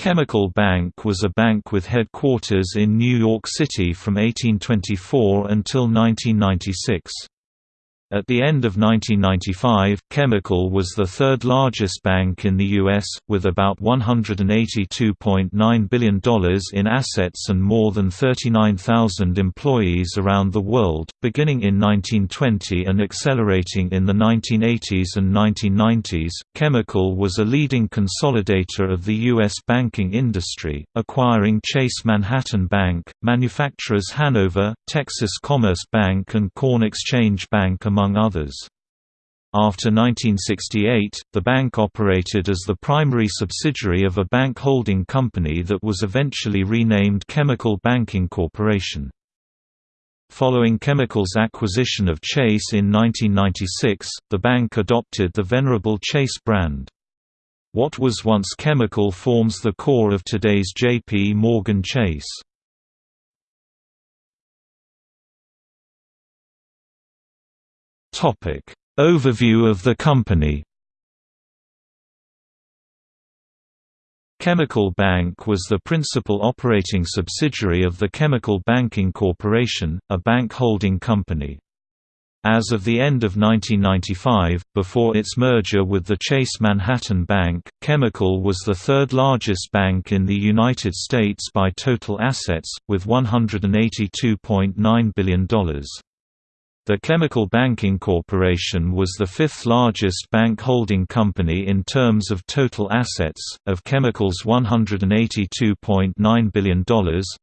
Chemical Bank was a bank with headquarters in New York City from 1824 until 1996. At the end of 1995, Chemical was the third largest bank in the U.S., with about $182.9 billion in assets and more than 39,000 employees around the world, beginning in 1920 and accelerating in the 1980s and 1990s. Chemical was a leading consolidator of the U.S. banking industry, acquiring Chase Manhattan Bank, manufacturers Hanover, Texas Commerce Bank, and Corn Exchange Bank among among others. After 1968, the bank operated as the primary subsidiary of a bank holding company that was eventually renamed Chemical Banking Corporation. Following Chemical's acquisition of Chase in 1996, the bank adopted the venerable Chase brand. What was once Chemical forms the core of today's J.P. Morgan Chase. Topic: Overview of the company. Chemical Bank was the principal operating subsidiary of the Chemical Banking Corporation, a bank holding company. As of the end of 1995, before its merger with the Chase Manhattan Bank, Chemical was the third largest bank in the United States by total assets, with $182.9 billion. The Chemical Banking Corporation was the fifth largest bank holding company in terms of total assets. Of Chemical's $182.9 billion,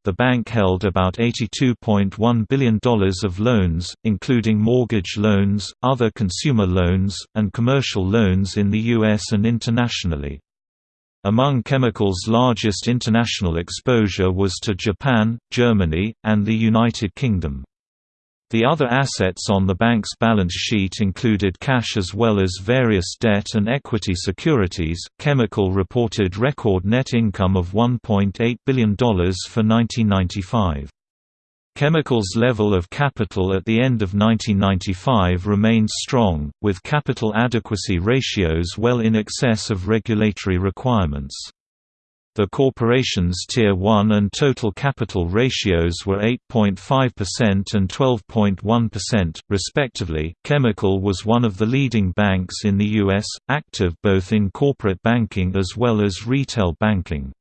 the bank held about $82.1 billion of loans, including mortgage loans, other consumer loans, and commercial loans in the U.S. and internationally. Among Chemical's largest international exposure was to Japan, Germany, and the United Kingdom. The other assets on the bank's balance sheet included cash as well as various debt and equity securities. Chemical reported record net income of $1.8 billion for 1995. Chemical's level of capital at the end of 1995 remained strong, with capital adequacy ratios well in excess of regulatory requirements. The corporation's Tier 1 and total capital ratios were 8.5% and 12.1%, respectively. Chemical was one of the leading banks in the U.S., active both in corporate banking as well as retail banking.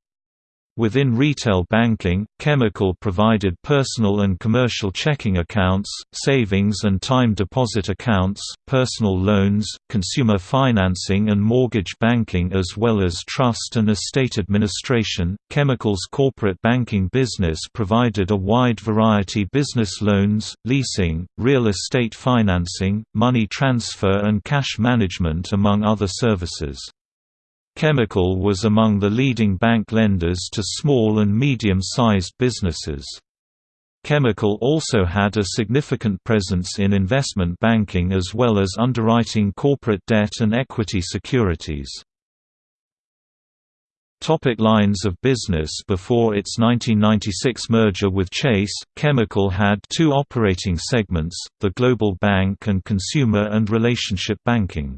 Within retail banking, Chemical provided personal and commercial checking accounts, savings and time deposit accounts, personal loans, consumer financing and mortgage banking as well as trust and estate administration. Chemical's corporate banking business provided a wide variety business loans, leasing, real estate financing, money transfer and cash management among other services. Chemical was among the leading bank lenders to small and medium-sized businesses. Chemical also had a significant presence in investment banking as well as underwriting corporate debt and equity securities. Topic lines of business Before its 1996 merger with Chase, Chemical had two operating segments, the Global Bank and Consumer and Relationship Banking.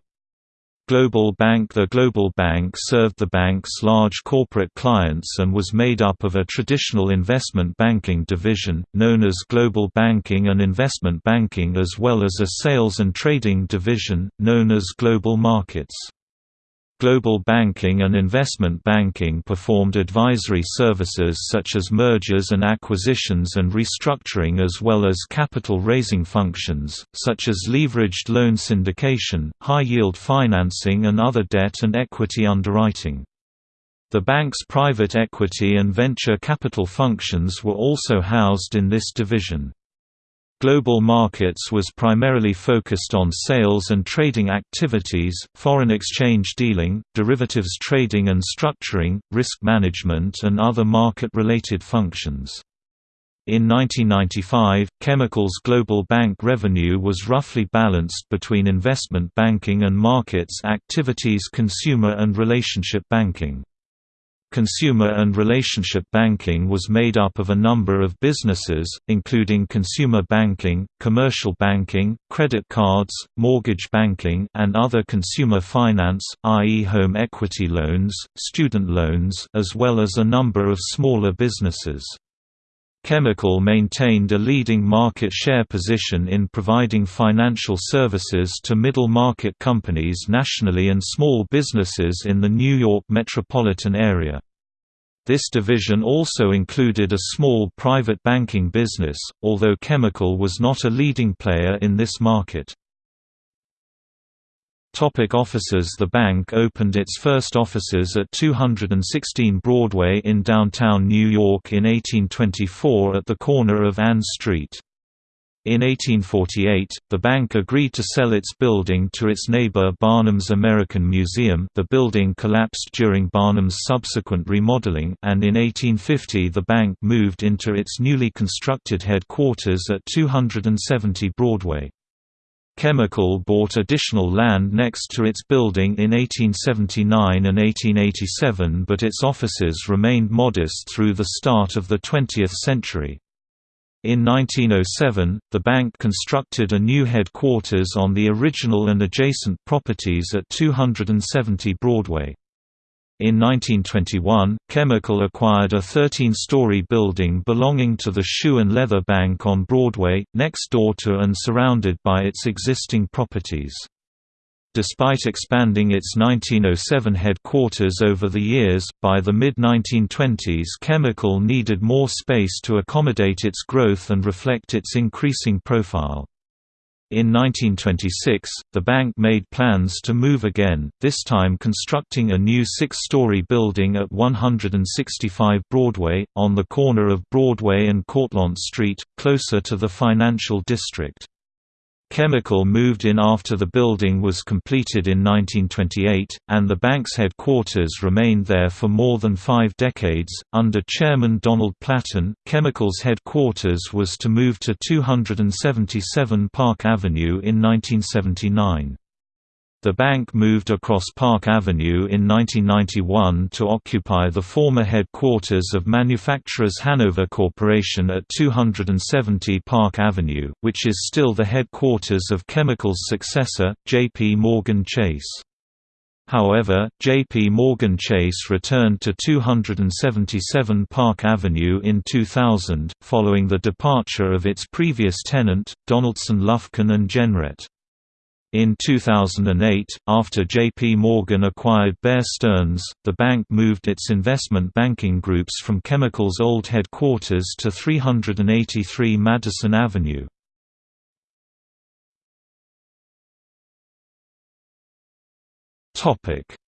Global Bank The Global Bank served the bank's large corporate clients and was made up of a traditional investment banking division, known as Global Banking and Investment Banking as well as a sales and trading division, known as Global Markets. Global banking and investment banking performed advisory services such as mergers and acquisitions and restructuring as well as capital raising functions, such as leveraged loan syndication, high-yield financing and other debt and equity underwriting. The bank's private equity and venture capital functions were also housed in this division. Global Markets was primarily focused on sales and trading activities, foreign exchange dealing, derivatives trading and structuring, risk management and other market-related functions. In 1995, Chemical's global bank revenue was roughly balanced between investment banking and markets activities consumer and relationship banking. Consumer and relationship banking was made up of a number of businesses, including consumer banking, commercial banking, credit cards, mortgage banking and other consumer finance, i.e. home equity loans, student loans as well as a number of smaller businesses. Chemical maintained a leading market share position in providing financial services to middle-market companies nationally and small businesses in the New York metropolitan area. This division also included a small private banking business, although Chemical was not a leading player in this market. Topic offices The bank opened its first offices at 216 Broadway in downtown New York in 1824 at the corner of Ann Street. In 1848, the bank agreed to sell its building to its neighbor Barnum's American Museum the building collapsed during Barnum's subsequent remodeling and in 1850 the bank moved into its newly constructed headquarters at 270 Broadway. Chemical bought additional land next to its building in 1879 and 1887 but its offices remained modest through the start of the 20th century. In 1907, the bank constructed a new headquarters on the original and adjacent properties at 270 Broadway. In 1921, Chemical acquired a 13-story building belonging to the Shoe and Leather Bank on Broadway, next door to and surrounded by its existing properties. Despite expanding its 1907 headquarters over the years, by the mid-1920s Chemical needed more space to accommodate its growth and reflect its increasing profile. In 1926, the bank made plans to move again, this time constructing a new six-story building at 165 Broadway, on the corner of Broadway and Cortlandt Street, closer to the financial district. Chemical moved in after the building was completed in 1928, and the bank's headquarters remained there for more than five decades. Under Chairman Donald Platten, Chemical's headquarters was to move to 277 Park Avenue in 1979. The bank moved across Park Avenue in 1991 to occupy the former headquarters of Manufacturers Hanover Corporation at 270 Park Avenue, which is still the headquarters of Chemical's successor, J.P. Morgan Chase. However, J.P. Morgan Chase returned to 277 Park Avenue in 2000, following the departure of its previous tenant, Donaldson Lufkin and Jenrette. In 2008, after J.P. Morgan acquired Bear Stearns, the bank moved its investment banking groups from Chemical's old headquarters to 383 Madison Avenue.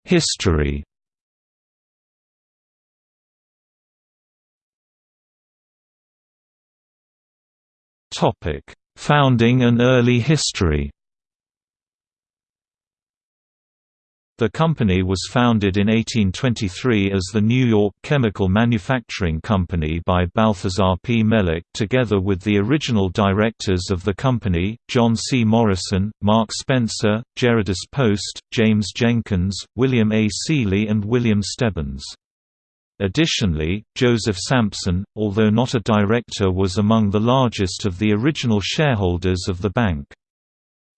History Founding and early history The company was founded in 1823 as the New York Chemical Manufacturing Company by Balthazar P. Melick together with the original directors of the company, John C. Morrison, Mark Spencer, Gerardus Post, James Jenkins, William A. Seeley and William Stebbins. Additionally, Joseph Sampson, although not a director was among the largest of the original shareholders of the bank.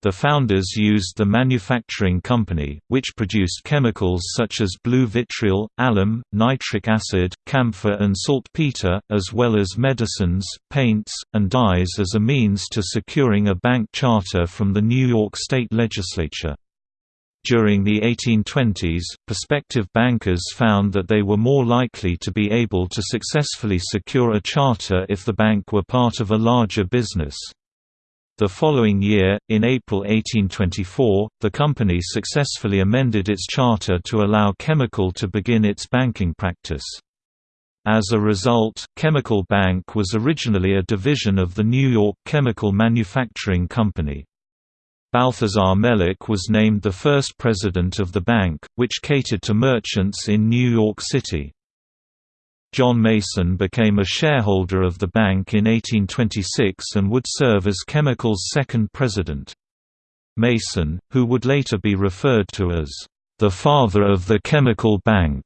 The founders used the manufacturing company, which produced chemicals such as blue vitriol, alum, nitric acid, camphor and saltpeter, as well as medicines, paints, and dyes as a means to securing a bank charter from the New York State Legislature. During the 1820s, prospective bankers found that they were more likely to be able to successfully secure a charter if the bank were part of a larger business. The following year, in April 1824, the company successfully amended its charter to allow Chemical to begin its banking practice. As a result, Chemical Bank was originally a division of the New York Chemical Manufacturing Company. Balthazar Melick was named the first president of the bank, which catered to merchants in New York City. John Mason became a shareholder of the bank in 1826 and would serve as Chemical's second president. Mason, who would later be referred to as the father of the Chemical Bank,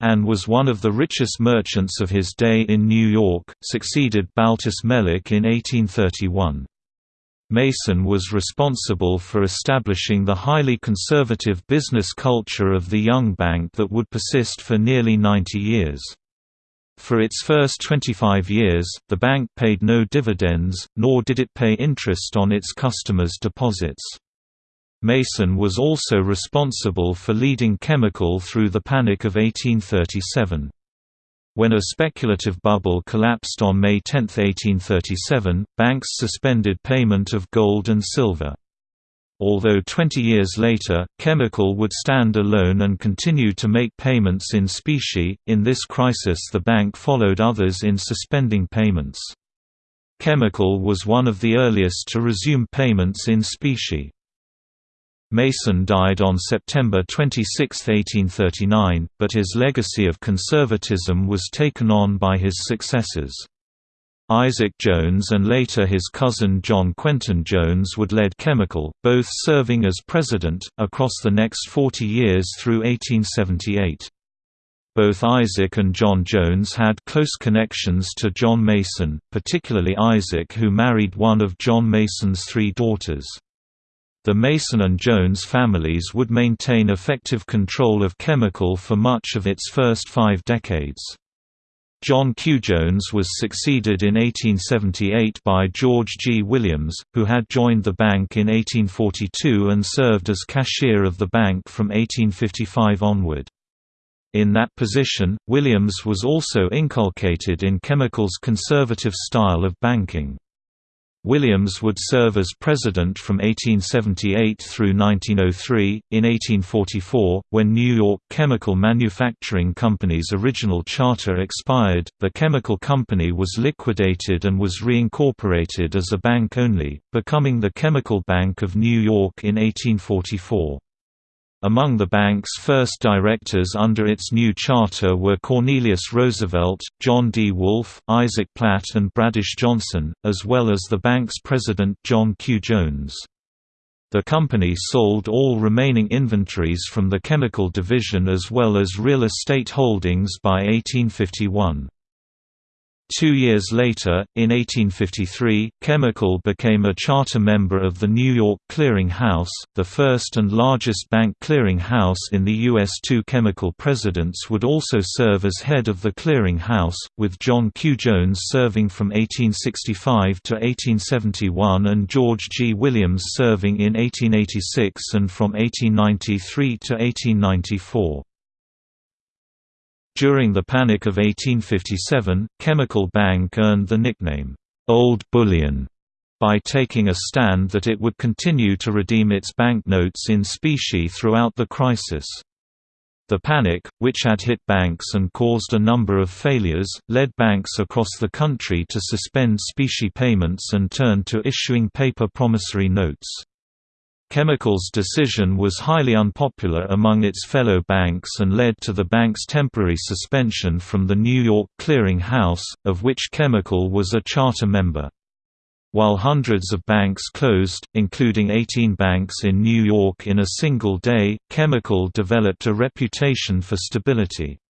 and was one of the richest merchants of his day in New York, succeeded Baltus Melick in 1831. Mason was responsible for establishing the highly conservative business culture of the young bank that would persist for nearly 90 years. For its first 25 years, the bank paid no dividends, nor did it pay interest on its customers' deposits. Mason was also responsible for leading Chemical through the Panic of 1837. When a speculative bubble collapsed on May 10, 1837, banks suspended payment of gold and silver. Although 20 years later, Chemical would stand alone and continue to make payments in specie, in this crisis the bank followed others in suspending payments. Chemical was one of the earliest to resume payments in specie. Mason died on September 26, 1839, but his legacy of conservatism was taken on by his successors. Isaac Jones and later his cousin John Quentin Jones would lead Chemical, both serving as president, across the next 40 years through 1878. Both Isaac and John Jones had close connections to John Mason, particularly Isaac who married one of John Mason's three daughters. The Mason and Jones families would maintain effective control of Chemical for much of its first five decades. John Q. Jones was succeeded in 1878 by George G. Williams, who had joined the bank in 1842 and served as cashier of the bank from 1855 onward. In that position, Williams was also inculcated in Chemical's conservative style of banking. Williams would serve as president from 1878 through 1903. In 1844, when New York Chemical Manufacturing Company's original charter expired, the chemical company was liquidated and was reincorporated as a bank only, becoming the Chemical Bank of New York in 1844. Among the bank's first directors under its new charter were Cornelius Roosevelt, John D. Wolfe, Isaac Platt and Bradish Johnson, as well as the bank's president John Q. Jones. The company sold all remaining inventories from the chemical division as well as real estate holdings by 1851. Two years later, in 1853, Chemical became a charter member of the New York Clearing House, the first and largest bank clearing house in the U.S. Two chemical presidents would also serve as head of the clearing house, with John Q. Jones serving from 1865 to 1871 and George G. Williams serving in 1886 and from 1893 to 1894. During the Panic of 1857, Chemical Bank earned the nickname, "'Old Bullion' by taking a stand that it would continue to redeem its banknotes in specie throughout the crisis. The panic, which had hit banks and caused a number of failures, led banks across the country to suspend specie payments and turn to issuing paper promissory notes. Chemical's decision was highly unpopular among its fellow banks and led to the bank's temporary suspension from the New York Clearing House, of which Chemical was a charter member. While hundreds of banks closed, including 18 banks in New York in a single day, Chemical developed a reputation for stability.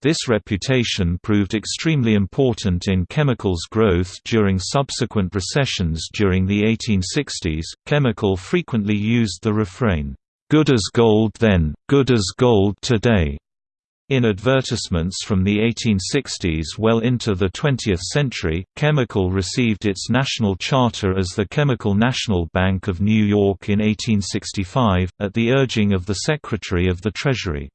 This reputation proved extremely important in chemicals growth during subsequent recessions during the 1860s. Chemical frequently used the refrain, good as gold then, good as gold today. In advertisements from the 1860s well into the 20th century, Chemical received its national charter as the Chemical National Bank of New York in 1865, at the urging of the Secretary of the Treasury.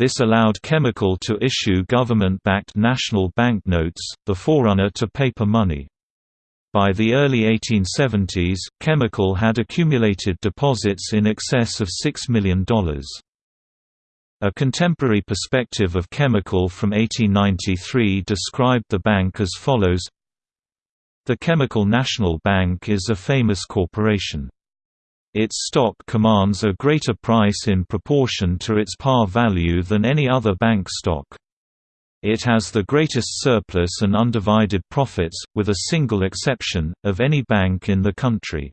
This allowed Chemical to issue government-backed national banknotes, the forerunner to paper money. By the early 1870s, Chemical had accumulated deposits in excess of $6 million. A contemporary perspective of Chemical from 1893 described the bank as follows The Chemical National Bank is a famous corporation. Its stock commands a greater price in proportion to its par value than any other bank stock. It has the greatest surplus and undivided profits, with a single exception, of any bank in the country.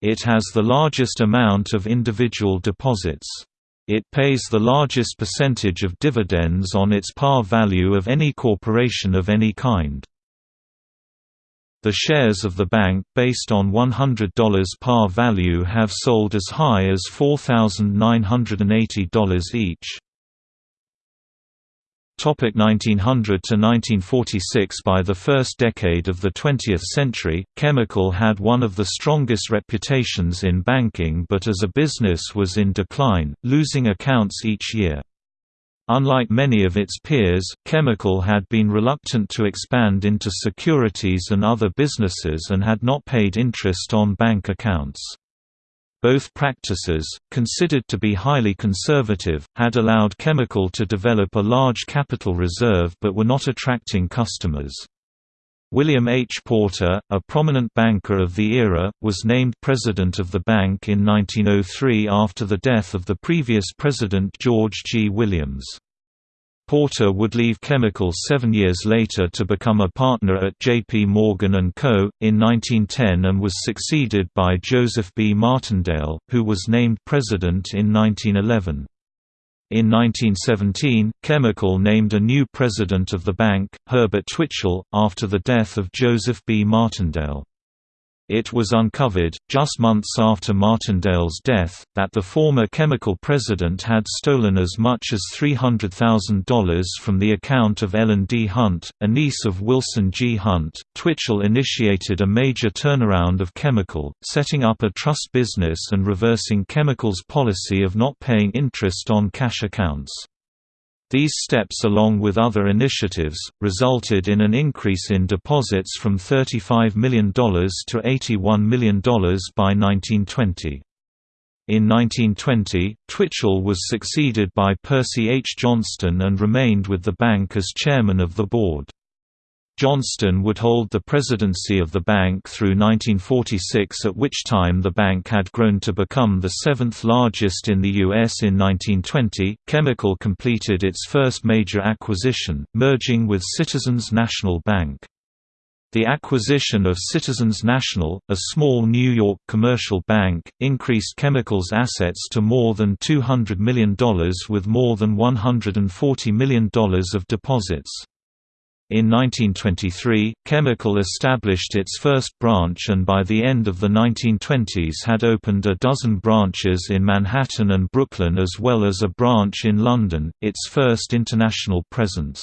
It has the largest amount of individual deposits. It pays the largest percentage of dividends on its par value of any corporation of any kind. The shares of the bank based on $100 par value have sold as high as $4,980 each. Topic 1900 to 1946 By the first decade of the 20th century, Chemical had one of the strongest reputations in banking but as a business was in decline, losing accounts each year. Unlike many of its peers, Chemical had been reluctant to expand into securities and other businesses and had not paid interest on bank accounts. Both practices, considered to be highly conservative, had allowed Chemical to develop a large capital reserve but were not attracting customers. William H. Porter, a prominent banker of the era, was named president of the bank in 1903 after the death of the previous president George G. Williams. Porter would leave Chemicals seven years later to become a partner at J.P. Morgan & Co. in 1910 and was succeeded by Joseph B. Martindale, who was named president in 1911. In 1917, Chemical named a new president of the bank, Herbert Twichell, after the death of Joseph B. Martindale. It was uncovered, just months after Martindale's death, that the former chemical president had stolen as much as $300,000 from the account of Ellen D. Hunt, a niece of Wilson G. Hunt. Twichell initiated a major turnaround of chemical, setting up a trust business and reversing chemical's policy of not paying interest on cash accounts. These steps along with other initiatives, resulted in an increase in deposits from $35 million to $81 million by 1920. In 1920, Twichell was succeeded by Percy H. Johnston and remained with the bank as chairman of the board. Johnston would hold the presidency of the bank through 1946 at which time the bank had grown to become the seventh largest in the U.S. In 1920, Chemical completed its first major acquisition, merging with Citizens National Bank. The acquisition of Citizens National, a small New York commercial bank, increased Chemical's assets to more than $200 million with more than $140 million of deposits. In 1923, Chemical established its first branch and by the end of the 1920s had opened a dozen branches in Manhattan and Brooklyn as well as a branch in London, its first international presence.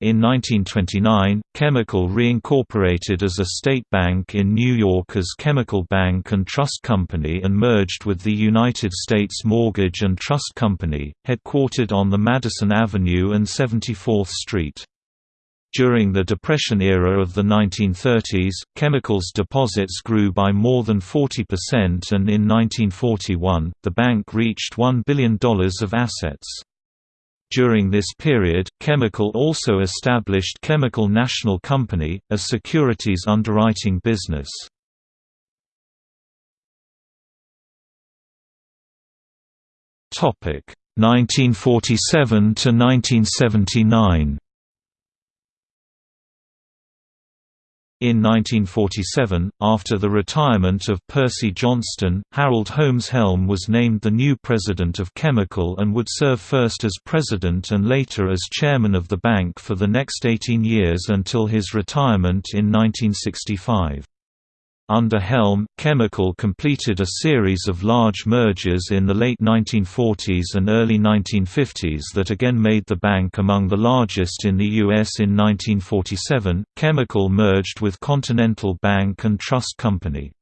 In 1929, Chemical reincorporated as a state bank in New York as Chemical Bank and Trust Company and merged with the United States Mortgage and Trust Company, headquartered on the Madison Avenue and 74th Street. During the Depression era of the 1930s, chemicals deposits grew by more than 40% and in 1941, the bank reached $1 billion of assets. During this period, Chemical also established Chemical National Company, a securities underwriting business. Topic 1947 to 1979. In 1947, after the retirement of Percy Johnston, Harold Holmes Helm was named the new president of Chemical and would serve first as president and later as chairman of the bank for the next 18 years until his retirement in 1965. Under Helm, Chemical completed a series of large mergers in the late 1940s and early 1950s that again made the bank among the largest in the U.S. In 1947, Chemical merged with Continental Bank and Trust Company.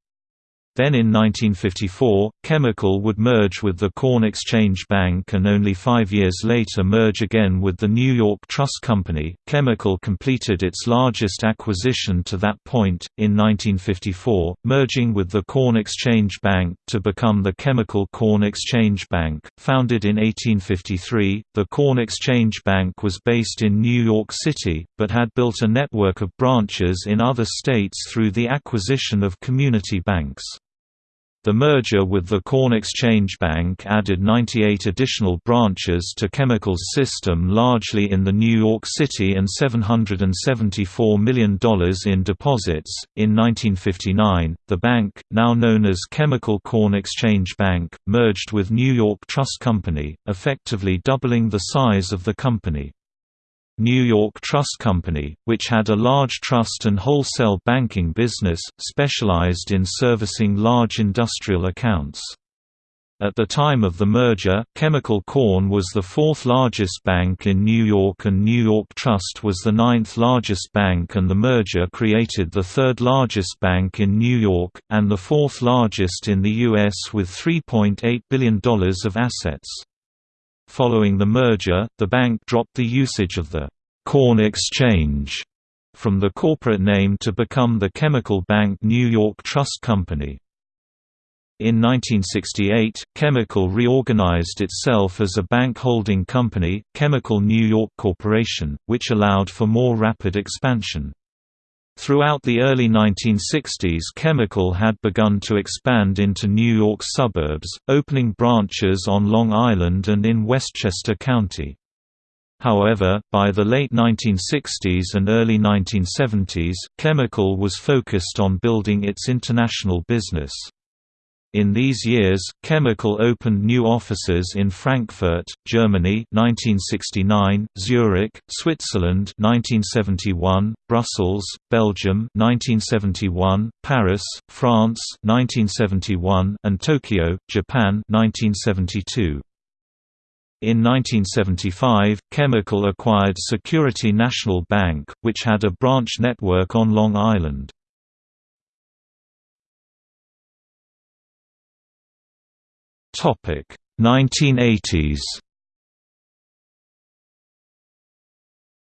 Then in 1954, Chemical would merge with the Corn Exchange Bank and only five years later merge again with the New York Trust Company. Chemical completed its largest acquisition to that point, in 1954, merging with the Corn Exchange Bank to become the Chemical Corn Exchange Bank. Founded in 1853, the Corn Exchange Bank was based in New York City, but had built a network of branches in other states through the acquisition of community banks. The merger with the Corn Exchange Bank added 98 additional branches to Chemical's system largely in the New York City and $774 million in deposits. In 1959, the bank, now known as Chemical Corn Exchange Bank, merged with New York Trust Company, effectively doubling the size of the company. New York Trust Company, which had a large trust and wholesale banking business, specialized in servicing large industrial accounts. At the time of the merger, Chemical Corn was the fourth largest bank in New York and New York Trust was the ninth largest bank and the merger created the third largest bank in New York, and the fourth largest in the U.S. with $3.8 billion of assets. Following the merger, the bank dropped the usage of the «Corn Exchange» from the corporate name to become the Chemical Bank New York Trust Company. In 1968, Chemical reorganized itself as a bank holding company, Chemical New York Corporation, which allowed for more rapid expansion. Throughout the early 1960s Chemical had begun to expand into New York suburbs, opening branches on Long Island and in Westchester County. However, by the late 1960s and early 1970s, Chemical was focused on building its international business. In these years, Chemical opened new offices in Frankfurt, Germany 1969, Zurich, Switzerland 1971, Brussels, Belgium 1971, Paris, France 1971, and Tokyo, Japan 1972. In 1975, Chemical acquired Security National Bank, which had a branch network on Long Island. Topic 1980s.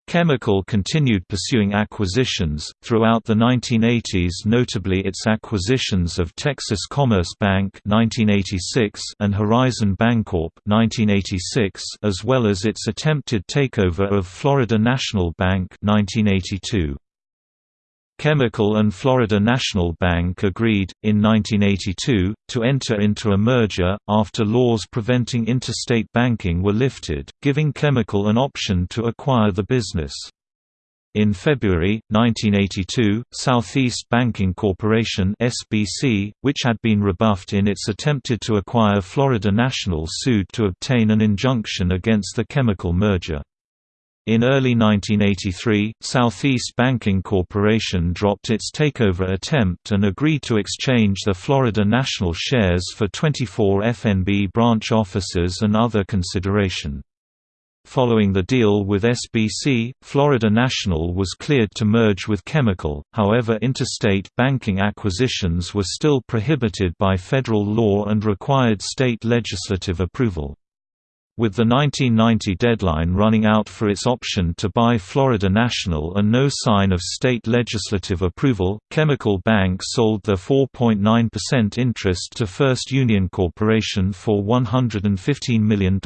Chemical continued pursuing acquisitions, throughout the 1980s notably its acquisitions of Texas Commerce Bank 1986 and Horizon Bancorp 1986 as well as its attempted takeover of Florida National Bank 1982. Chemical and Florida National Bank agreed, in 1982, to enter into a merger, after laws preventing interstate banking were lifted, giving Chemical an option to acquire the business. In February, 1982, Southeast Banking Corporation SBC, which had been rebuffed in its attempted to acquire Florida National sued to obtain an injunction against the chemical merger. In early 1983, Southeast Banking Corporation dropped its takeover attempt and agreed to exchange the Florida National shares for 24 FNB branch offices and other consideration. Following the deal with SBC, Florida National was cleared to merge with Chemical, however interstate banking acquisitions were still prohibited by federal law and required state legislative approval. With the 1990 deadline running out for its option to buy Florida National and no sign of state legislative approval, Chemical Bank sold their 4.9% interest to First Union Corporation for $115 million.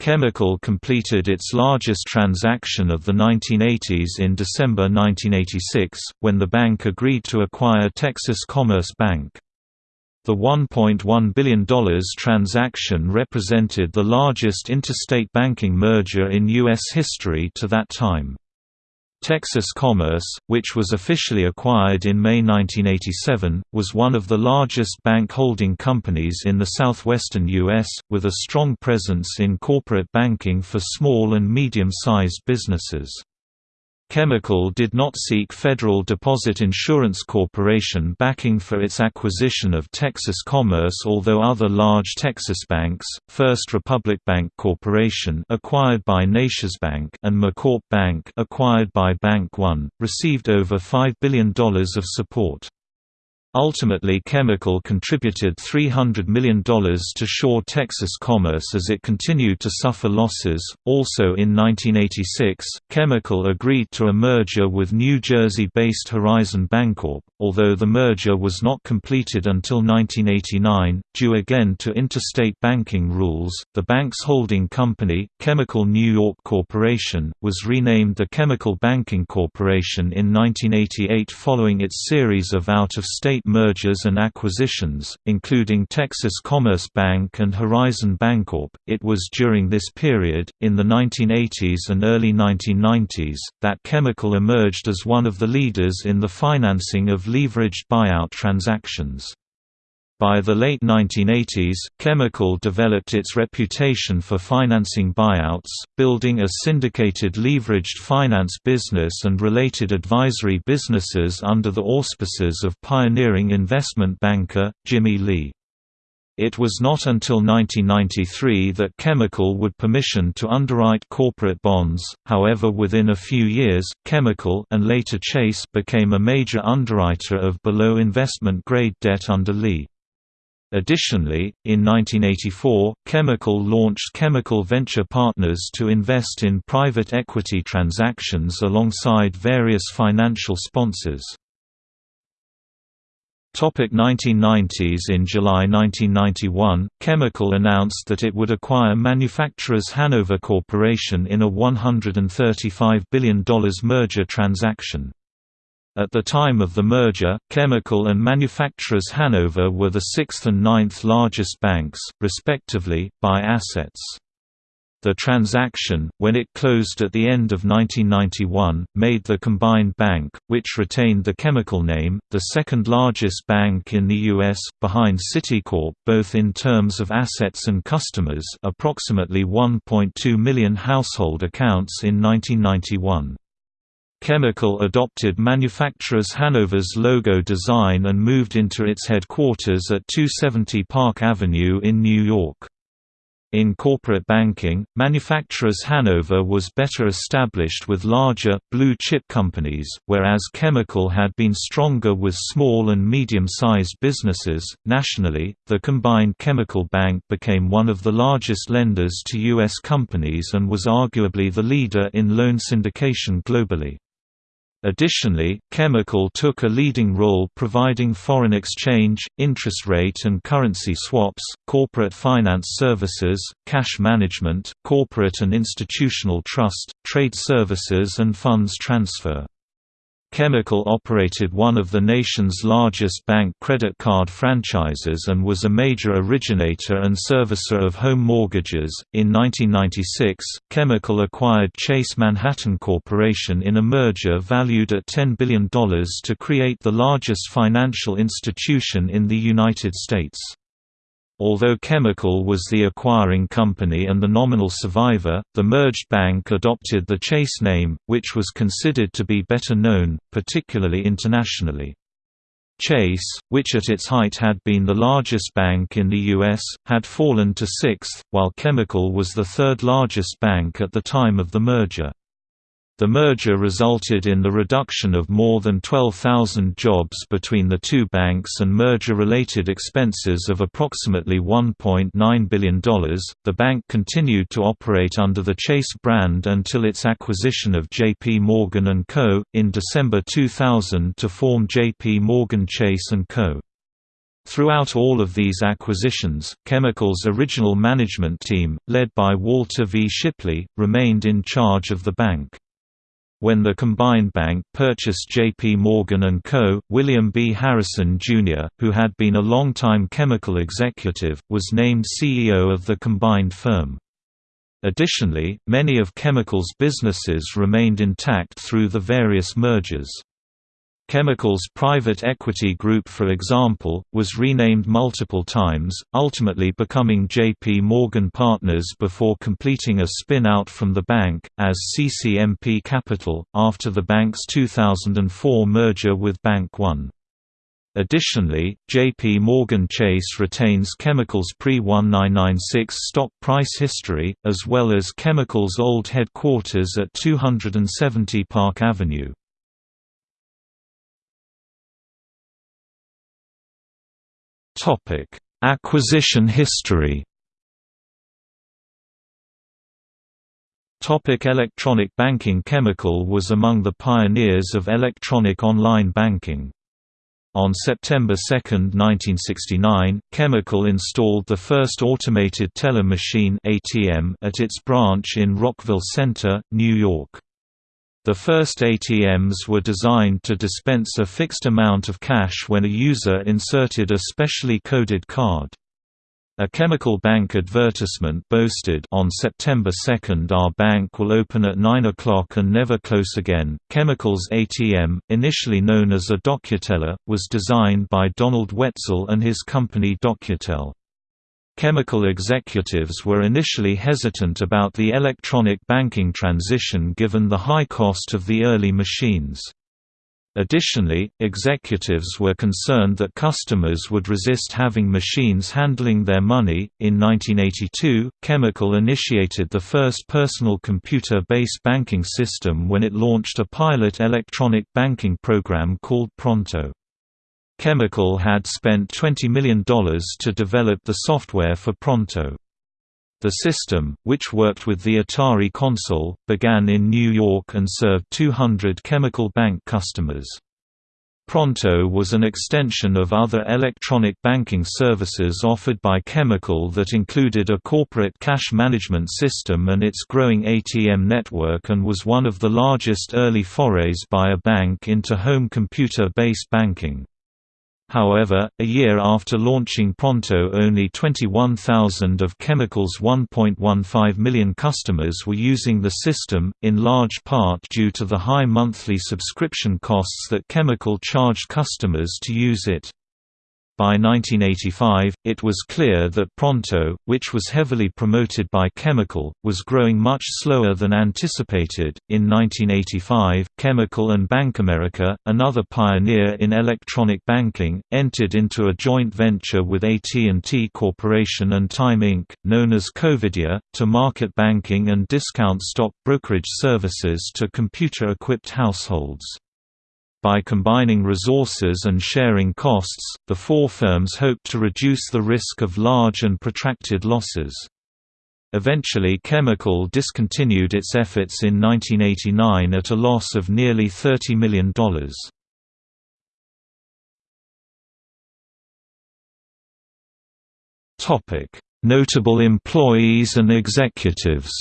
Chemical completed its largest transaction of the 1980s in December 1986, when the bank agreed to acquire Texas Commerce Bank. The $1.1 billion transaction represented the largest interstate banking merger in U.S. history to that time. Texas Commerce, which was officially acquired in May 1987, was one of the largest bank holding companies in the southwestern U.S., with a strong presence in corporate banking for small and medium-sized businesses. Chemical did not seek Federal Deposit Insurance Corporation backing for its acquisition of Texas Commerce although other large Texas banks, First Republic Bank Corporation acquired by NationsBank and MCorp Bank acquired by Bank One, received over $5 billion of support. Ultimately Chemical contributed $300 million to Shaw Texas Commerce as it continued to suffer losses. Also in 1986, Chemical agreed to a merger with New Jersey-based Horizon Bancorp, although the merger was not completed until 1989, due again to interstate banking rules. The bank's holding company, Chemical New York Corporation, was renamed the Chemical Banking Corporation in 1988 following its series of out-of-state eight mergers and acquisitions, including Texas Commerce Bank and Horizon Bancorp. It was during this period, in the 1980s and early 1990s, that Chemical emerged as one of the leaders in the financing of leveraged buyout transactions. By the late 1980s, Chemical developed its reputation for financing buyouts, building a syndicated leveraged finance business and related advisory businesses under the auspices of pioneering investment banker, Jimmy Lee. It was not until 1993 that Chemical would permission to underwrite corporate bonds, however within a few years, Chemical and later Chase became a major underwriter of below investment grade debt under Lee. Additionally, in 1984, Chemical launched Chemical Venture Partners to invest in private equity transactions alongside various financial sponsors. Topic 1990s In July 1991, Chemical announced that it would acquire Manufacturers Hanover Corporation in a $135 billion merger transaction. At the time of the merger, Chemical and Manufacturers Hanover were the sixth and ninth largest banks, respectively, by assets. The transaction, when it closed at the end of 1991, made the combined bank, which retained the chemical name, the second largest bank in the U.S., behind Citicorp both in terms of assets and customers approximately 1.2 million household accounts in 1991. Chemical adopted manufacturers Hanover's logo design and moved into its headquarters at 270 Park Avenue in New York. In corporate banking, manufacturers Hanover was better established with larger, blue-chip companies, whereas Chemical had been stronger with small and medium-sized businesses. Nationally, the combined Chemical Bank became one of the largest lenders to U.S. companies and was arguably the leader in loan syndication globally. Additionally, Chemical took a leading role providing foreign exchange, interest rate and currency swaps, corporate finance services, cash management, corporate and institutional trust, trade services and funds transfer. Chemical operated one of the nation's largest bank credit card franchises and was a major originator and servicer of home mortgages. In 1996, Chemical acquired Chase Manhattan Corporation in a merger valued at $10 billion to create the largest financial institution in the United States. Although Chemical was the acquiring company and the nominal survivor, the merged bank adopted the Chase name, which was considered to be better known, particularly internationally. Chase, which at its height had been the largest bank in the U.S., had fallen to sixth, while Chemical was the third largest bank at the time of the merger. The merger resulted in the reduction of more than 12,000 jobs between the two banks and merger-related expenses of approximately $1.9 billion. The bank continued to operate under the Chase brand until its acquisition of J.P. Morgan & Co. in December 2000 to form J.P. Morgan Chase & Co. Throughout all of these acquisitions, Chemical's original management team, led by Walter V. Shipley, remained in charge of the bank. When the combined bank purchased J.P. Morgan & Co., William B. Harrison, Jr., who had been a longtime chemical executive, was named CEO of the combined firm. Additionally, many of Chemical's businesses remained intact through the various mergers. Chemical's private equity group for example, was renamed multiple times, ultimately becoming J.P. Morgan Partners before completing a spin-out from the bank, as CCMP Capital, after the bank's 2004 merger with Bank One. Additionally, J.P. Morgan Chase retains Chemical's pre-1996 stock price history, as well as Chemical's old headquarters at 270 Park Avenue. Acquisition history. Topic electronic banking Chemical was among the pioneers of electronic online banking. On September 2, 1969, Chemical installed the first automated teller machine ATM at its branch in Rockville Centre, New York. The first ATMs were designed to dispense a fixed amount of cash when a user inserted a specially coded card. A chemical bank advertisement boasted on September 2 our bank will open at 9 o'clock and never close again. Chemical's ATM, initially known as a DocuTeller, was designed by Donald Wetzel and his company DocuTel. Chemical executives were initially hesitant about the electronic banking transition given the high cost of the early machines. Additionally, executives were concerned that customers would resist having machines handling their money. In 1982, Chemical initiated the first personal computer based banking system when it launched a pilot electronic banking program called Pronto. Chemical had spent $20 million to develop the software for Pronto. The system, which worked with the Atari console, began in New York and served 200 Chemical Bank customers. Pronto was an extension of other electronic banking services offered by Chemical that included a corporate cash management system and its growing ATM network and was one of the largest early forays by a bank into home computer-based banking. However, a year after launching Pronto only 21,000 of Chemical's 1.15 million customers were using the system, in large part due to the high monthly subscription costs that Chemical charged customers to use it. By 1985, it was clear that Pronto, which was heavily promoted by Chemical, was growing much slower than anticipated. In 1985, Chemical and BankAmerica, another pioneer in electronic banking, entered into a joint venture with AT&T Corporation and Time Inc., known as Covidea, to market banking and discount stock brokerage services to computer-equipped households. By combining resources and sharing costs, the four firms hoped to reduce the risk of large and protracted losses. Eventually Chemical discontinued its efforts in 1989 at a loss of nearly $30 million. Notable employees and executives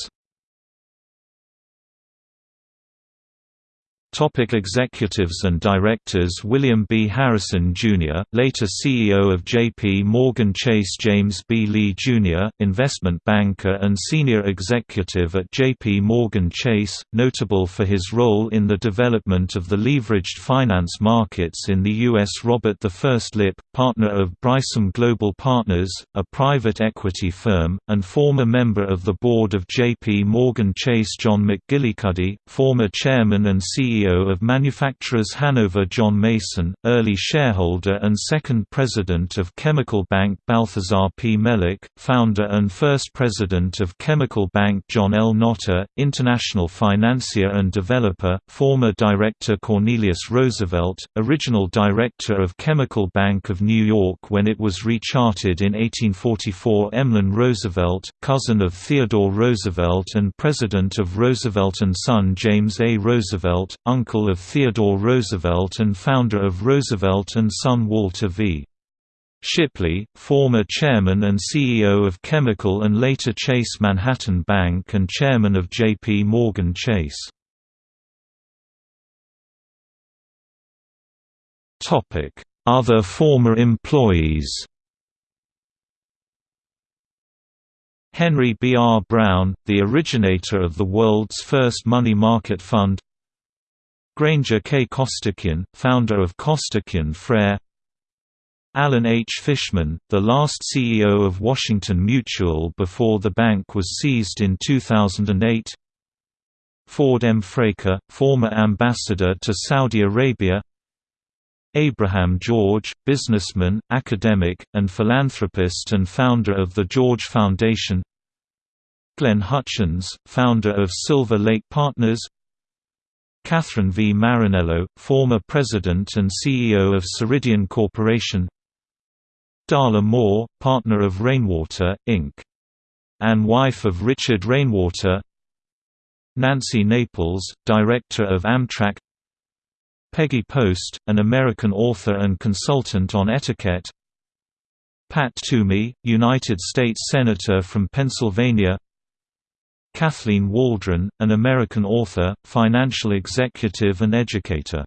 Topic executives and directors William B. Harrison, Jr., later CEO of J.P. Morgan Chase James B. Lee, Jr., investment banker and senior executive at J.P. Morgan Chase, notable for his role in the development of the leveraged finance markets in the U.S. Robert I. Lipp, partner of Brysam Global Partners, a private equity firm, and former member of the board of J.P. Morgan Chase John McGillicuddy, former chairman and CEO CEO of manufacturers Hanover John Mason, early shareholder and second president of Chemical Bank Balthazar P. Melick, founder and first president of Chemical Bank John L. Notter, international financier and developer, former director Cornelius Roosevelt, original director of Chemical Bank of New York when it was rechartered in 1844 Emlen Roosevelt, cousin of Theodore Roosevelt and president of Roosevelt & Son James A. Roosevelt, uncle of Theodore Roosevelt and founder of Roosevelt and Son Walter V. Shipley, former chairman and CEO of Chemical and later Chase Manhattan Bank and chairman of J.P. Morgan Chase. Other former employees Henry B. R. Brown, the originator of the world's first money market fund Granger K. Costikyan, founder of Costikyan Frere Alan H. Fishman, the last CEO of Washington Mutual before the bank was seized in 2008 Ford M. Fraker, former ambassador to Saudi Arabia Abraham George, businessman, academic, and philanthropist and founder of the George Foundation Glenn Hutchins, founder of Silver Lake Partners Catherine V. Marinello, former president and CEO of Ceridian Corporation. Darla Moore, partner of Rainwater, Inc. and wife of Richard Rainwater. Nancy Naples, director of Amtrak. Peggy Post, an American author and consultant on etiquette. Pat Toomey, United States Senator from Pennsylvania Kathleen Waldron, an American author, financial executive and educator.